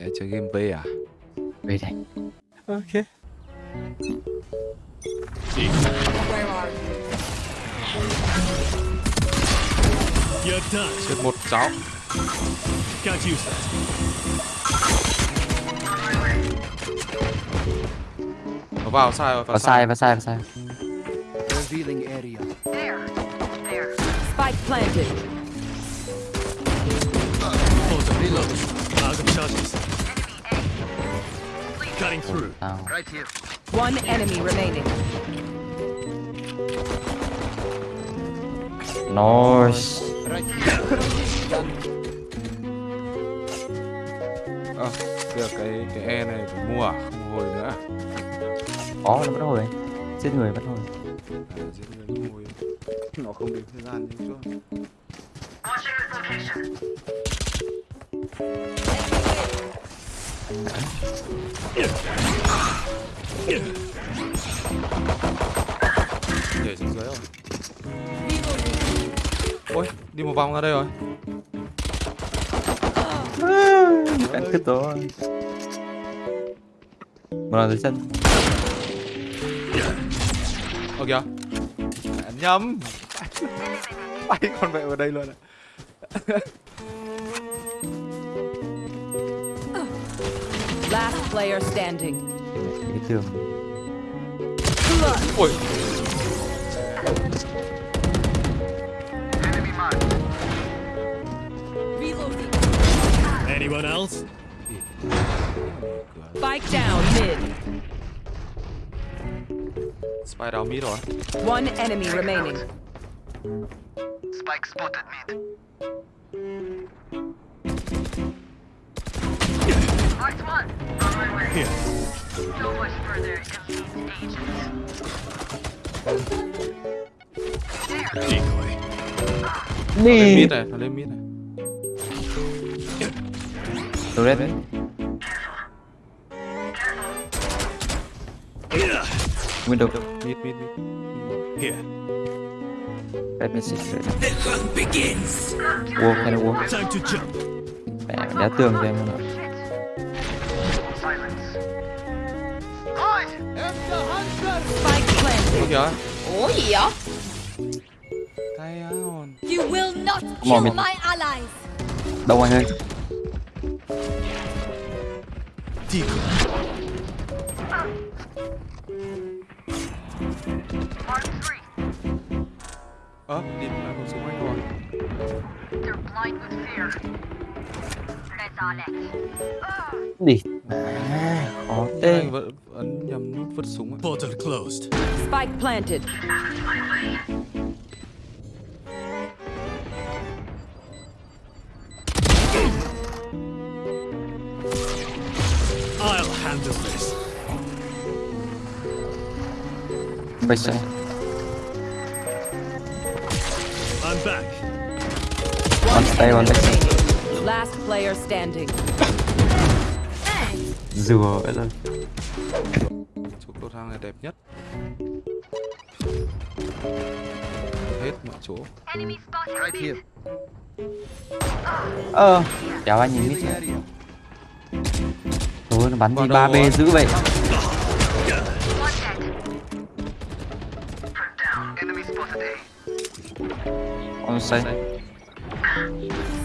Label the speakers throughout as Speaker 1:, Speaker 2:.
Speaker 1: Để chơi game V à?
Speaker 2: Về đây
Speaker 1: Ok.
Speaker 3: Done.
Speaker 1: Chết một cháu. Nó vào sai rồi,
Speaker 2: Vào sai, vào sai, vào sai
Speaker 4: Revealing area.
Speaker 5: Spike planted.
Speaker 3: Reload. Out of charges. Cutting through.
Speaker 2: Tao
Speaker 4: Right here.
Speaker 5: One enemy remaining.
Speaker 2: Nice
Speaker 4: Right here.
Speaker 1: Ờ, được cái cái E này phải mua à? Không hồi nữa à?
Speaker 2: Có, nó vẫn hồi Giết người vẫn hồi
Speaker 1: À, giết người không hồi. Nó không đến thời gian như trước. Nhảy xuống dưới rồi. Ôi, đi một vòng ra đây rồi.
Speaker 2: Cắn cứt rồi Một lần dưới chân
Speaker 1: Ơ kìa. Nhầm. Bay con mẹ vào đây luôn ạ.
Speaker 5: Player standing.
Speaker 2: Me too.
Speaker 1: Ôi,
Speaker 5: Reloading.
Speaker 3: Anyone else?
Speaker 5: Spike down mid.
Speaker 1: Spy down mid rồi.
Speaker 5: One enemy remaining.
Speaker 4: Spike spotted mid.
Speaker 3: Here. Decoy.
Speaker 1: Nó lên mid này, nó lên mid này.
Speaker 2: Tôi rết Window
Speaker 1: Mid, mid, mid.
Speaker 3: Here.
Speaker 2: Red message Wall, hay là wall
Speaker 3: Time to jump.
Speaker 2: Mẹ, đá tường cho em luôn
Speaker 1: Kìa.
Speaker 6: Ủa gì vậy?
Speaker 1: Cay á hồn.
Speaker 6: You will not kill my allies.
Speaker 2: Đông anh ơi
Speaker 3: Decoy.
Speaker 1: Ơ, đi lại một xung quanh rồi.
Speaker 2: Đi À, khó
Speaker 1: Thế
Speaker 2: thế
Speaker 1: anh vẫn ấn nhầm nút vứt súng.
Speaker 3: Portal closed.
Speaker 5: Spike planted.
Speaker 3: I'll handle this.
Speaker 2: Bây giờ
Speaker 3: I'm back.
Speaker 2: One stay, one back
Speaker 5: remaining. Last player standing.
Speaker 2: Rùa vậy rồi
Speaker 1: Chỗ cầu thang này đẹp nhất. Hết mọi chỗ.
Speaker 4: Right here.
Speaker 2: Ờ Kéo anh nhìn mít
Speaker 4: area.
Speaker 2: Thôi nó bắn
Speaker 1: đầu
Speaker 2: 3B
Speaker 1: rồi.
Speaker 2: dữ vậy. On say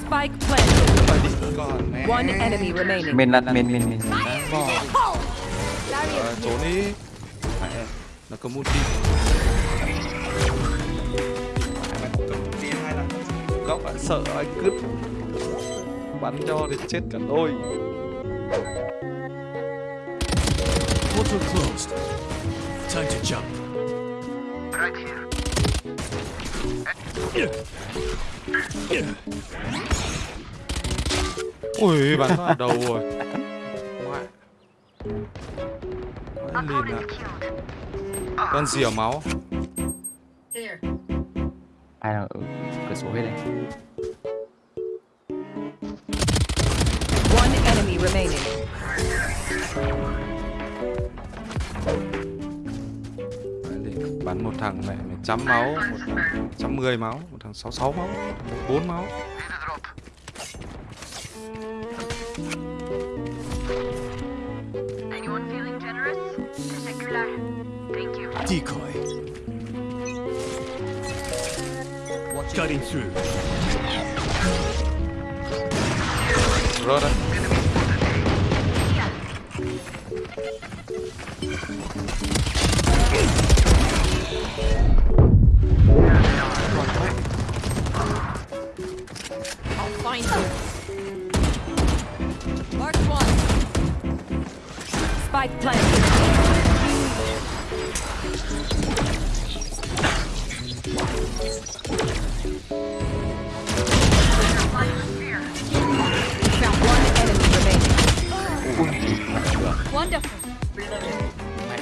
Speaker 5: Spike planted. One enemy remaining.
Speaker 2: Mình lặn mình mình mình
Speaker 1: trốn đi. Mẹ, nó cầm ulti. Góc bạn sợ anh cướp bắn cho thì chết cả đôi
Speaker 3: Portal closed. Time to jump.
Speaker 4: Right here.
Speaker 1: Ui bắn vào đầu rồi. Ngoại. Lìn ạ con gì ở máu.
Speaker 2: Ai đang ở cửa sổ hết đây.
Speaker 5: One enemy remaining.
Speaker 1: Bắn một thằng mẹ mày trăm máu một thằng trăm mười máu một thằng sáu sáu máu bốn máu
Speaker 3: Cutting through.
Speaker 1: rớt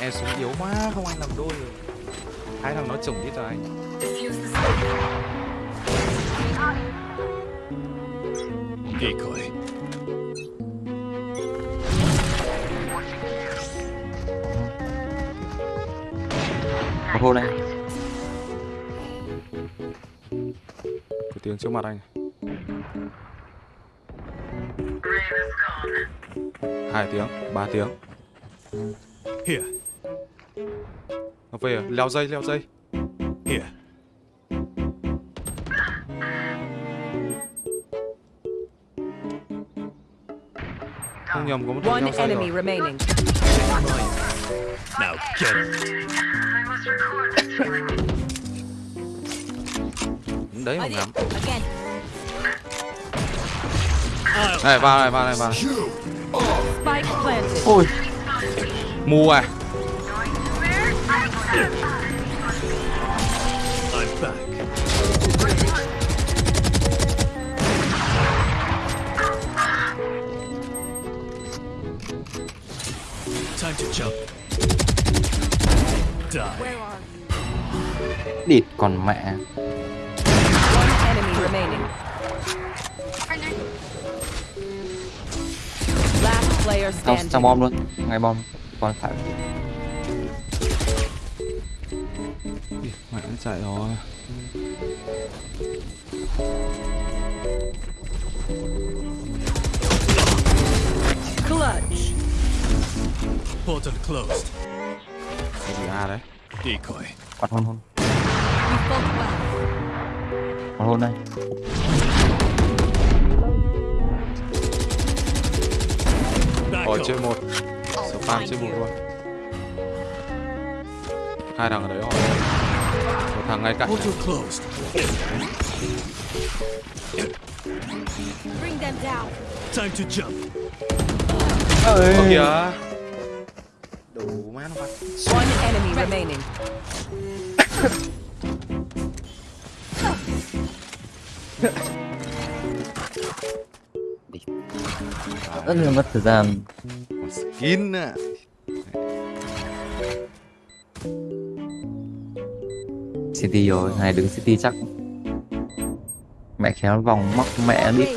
Speaker 1: mẹ súng yếu quá không anh làm đôi được hai thằng nó chủng đi cho anh.
Speaker 3: Decoy.
Speaker 2: hôn này
Speaker 1: có tiếng trước mặt anh. Hai tiếng ba tiếng.
Speaker 3: Here.
Speaker 1: Nó về à? leo dây leo dây
Speaker 3: Here.
Speaker 1: không nhầm có một thằng
Speaker 5: One
Speaker 1: leo dây
Speaker 5: enemy
Speaker 1: rồi
Speaker 5: remaining.
Speaker 3: Now get it.
Speaker 1: đấy mà ngắm này vào này vào này vào này.
Speaker 2: Ôi
Speaker 1: mù à
Speaker 3: I'm back. Time to jump. Die.
Speaker 2: địt còn mẹ
Speaker 5: One enemy remaining. Last player
Speaker 2: trong
Speaker 5: standing.
Speaker 2: trong bom luôn ngay bom còn phải
Speaker 1: mẹ chạy rồi.
Speaker 5: Clutch.
Speaker 3: Portal closed.
Speaker 1: cái gì a đấy?
Speaker 3: Decoy.
Speaker 2: còn hôn hôn. Còn hôn đây.
Speaker 3: Back
Speaker 1: Ở
Speaker 3: up.
Speaker 1: trên một. Spam trên một luôn. Hai thằng ở đấy rồi. Một thằng ngay cạnh này.
Speaker 3: Portal closed.
Speaker 5: Bring them down.
Speaker 3: Time to jump.
Speaker 1: Ơ kìa Đủ má nó bắt
Speaker 5: One enemy remaining.
Speaker 2: rất là mất thời gian
Speaker 1: skin à
Speaker 2: city rồi này đứng city chắc. Mẹ khéo vòng móc mẹ
Speaker 1: mẹ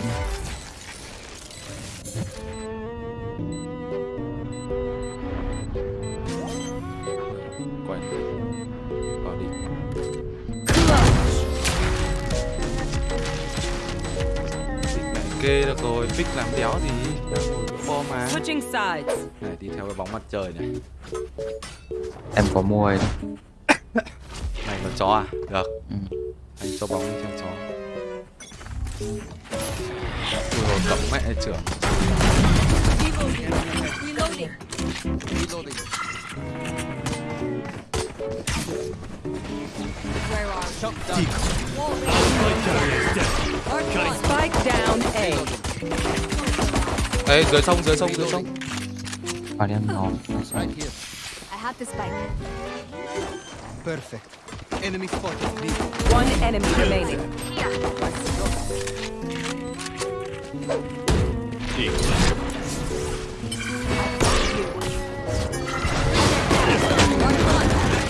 Speaker 1: kê được rồi Pick làm đéo gì? Đang ngồi chỗ bom mà.
Speaker 5: Switching sides.
Speaker 1: Này đi theo cái bóng mặt trời này.
Speaker 2: Em có mua rồi
Speaker 1: chó à? Được
Speaker 2: Ừ.
Speaker 1: Anh cho bóng đi theo chó Ui rồi cấm mẹ trưởng. Ê dưới sông dưới sông dưới sông
Speaker 2: vào đen
Speaker 6: spike.
Speaker 4: Perfect. Enemy spotted. B.
Speaker 5: One enemy remaining.
Speaker 3: Decoy.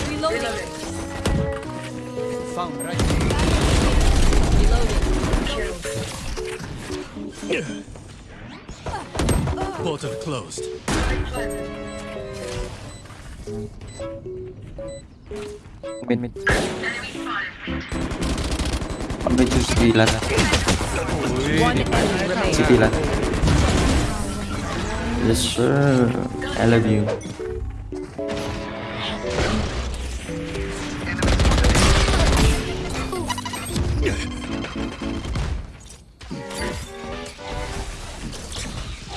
Speaker 6: Reloading.
Speaker 4: Found right.
Speaker 3: Portal closed.
Speaker 2: Mid mid. Con bên
Speaker 5: trên CT
Speaker 2: lần này. Yes sir. I love you.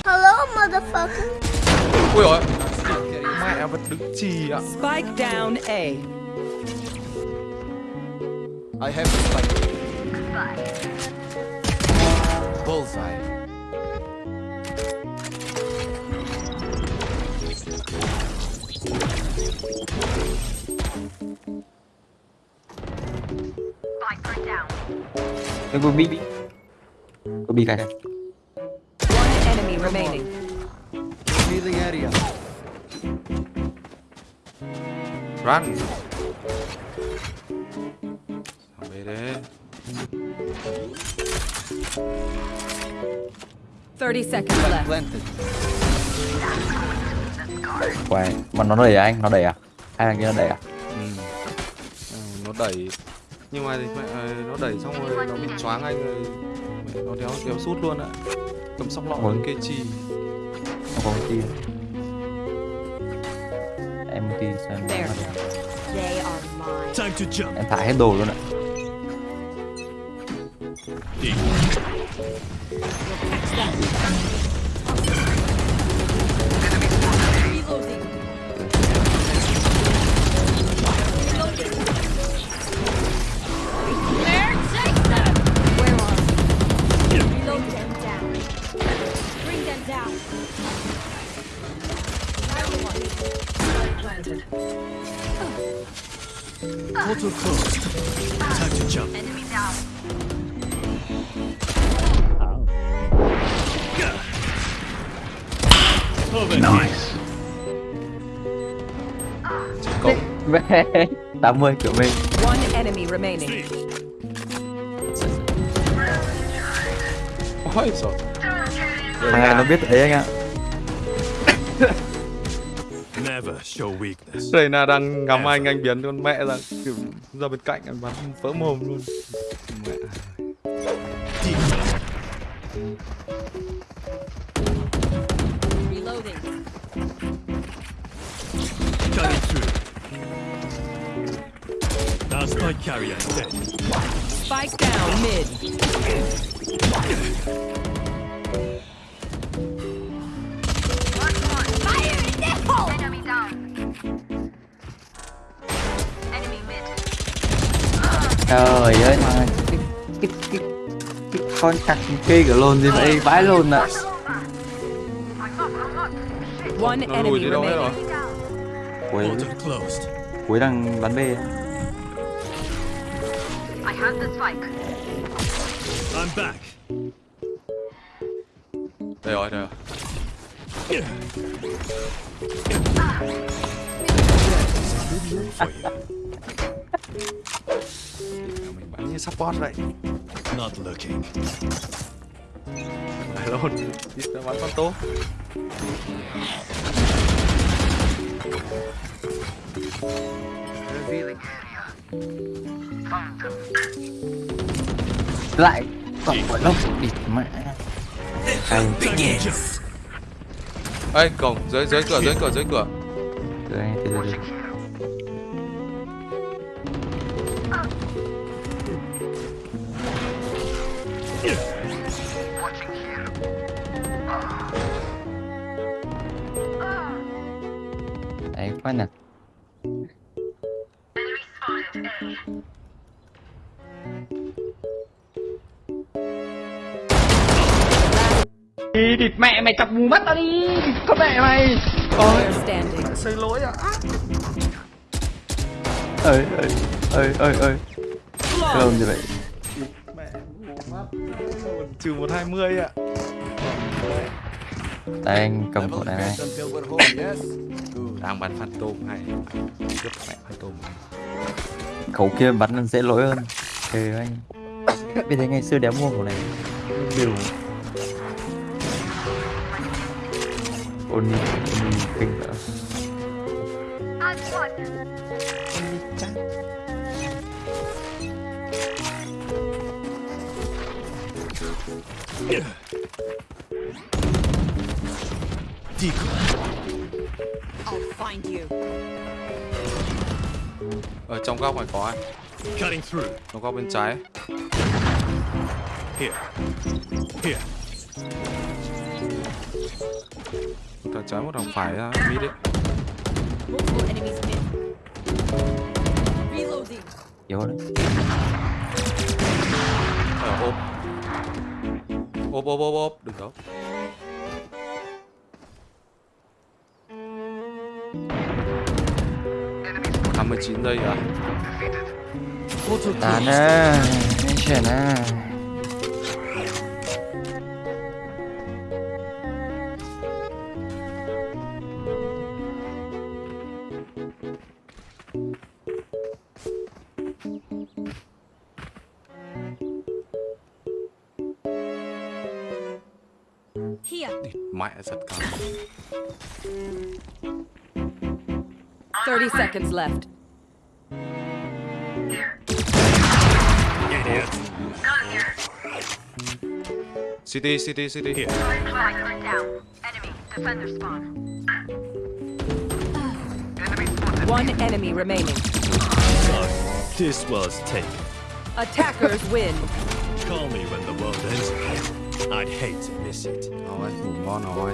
Speaker 7: Hello motherfucker.
Speaker 1: Ui rồi vật đứng chì ạ
Speaker 5: Spike down A.
Speaker 4: I have the spike. Bullseye.
Speaker 2: Cái cô bị Cô bị cái
Speaker 5: One enemy remaining.
Speaker 4: Healing area.
Speaker 1: Run Thằng bé đấy
Speaker 5: 30 seconds left.
Speaker 4: Planted.
Speaker 2: Quay Mà nó đẩy à anh? Nó đẩy à? Hai thằng kia nó đẩy à?
Speaker 1: ừ. Ừ, nó đẩy nhưng mà thì mẹ ờ, nó đẩy xong rồi nó bị choáng anh rồi mẹ, nó đéo đéo sút luôn ạ cầm sóc lọ
Speaker 2: Ôi.
Speaker 1: kê chi
Speaker 2: Nó có Em
Speaker 3: Time to jump.
Speaker 2: Em thả hết đồ luôn ạ
Speaker 3: Deep.
Speaker 6: Reloading.
Speaker 3: Nice.
Speaker 1: cộng
Speaker 2: Về 80 kiểu mình
Speaker 5: One enemy remaining.
Speaker 1: ôi rồi
Speaker 2: Thằng này nó biết ấy anh ạ
Speaker 3: Never show weakness.
Speaker 1: đây là đang ngắm anh anh biến con mẹ ra kiểu ra bên cạnh anh bắn vỡ mồm luôn mẹ
Speaker 3: Spike carrier is dead.
Speaker 5: Spike down mid.
Speaker 6: Fire in the hole.
Speaker 2: Trời ơi mà cái, cái, cái, cái con cặc kia của lồn gì vậy vãi lồn ạ
Speaker 5: One enemy remaining.
Speaker 2: cuối đang bắn B
Speaker 3: I'm back.
Speaker 1: đây rồi đây rồi
Speaker 3: For you.
Speaker 1: mình bắn như support vậy
Speaker 3: Not looking.
Speaker 1: phải luôn đi ra bắn con tố
Speaker 2: lại còn quả lốc địt mẹ
Speaker 3: jump.
Speaker 1: ê cổng dưới dưới cửa dưới cửa dưới cửa.
Speaker 2: Anh từ từ từ. Đấy khoan nè đi địt mẹ mày chọc mù mắt tao đi con mẹ mày.
Speaker 5: Standing.
Speaker 1: xây lỗi à
Speaker 2: ơi ơi ơi ơi ơi. Lồn gì vậy?
Speaker 1: Mẹ mù mắt trừ một hai mươi ạ.
Speaker 2: Đây anh cầm khẩu này này
Speaker 1: đang bắn phantom hay? Tiếp mẹ phantom
Speaker 2: khẩu kia bắn dễ lỗi hơn. Ừ anh. Vì thế ngày xưa đéo mua khẩu này đều Oni Oni kinh nữa
Speaker 3: Decoy.
Speaker 6: I'll find you.
Speaker 1: ở trong góc này có ai
Speaker 3: Cutting through.
Speaker 1: trong góc bên trái
Speaker 3: Here. Here.
Speaker 1: Thằng trái một thằng phải ra mid đấy
Speaker 2: yếu đấy
Speaker 1: ờ ốp. Ốp ốp ốp ốp. Đừng đâu năm mươi chín giây à?
Speaker 3: Closed.
Speaker 2: à chuyển à
Speaker 5: seconds left.
Speaker 3: Idiot.
Speaker 1: city city city
Speaker 3: Here.
Speaker 5: One enemy remaining.
Speaker 3: So, this was taken.
Speaker 5: Attackers win.
Speaker 3: Call me when the world ends again. I'd hate to miss it.
Speaker 1: rồi ngủ ngon rồi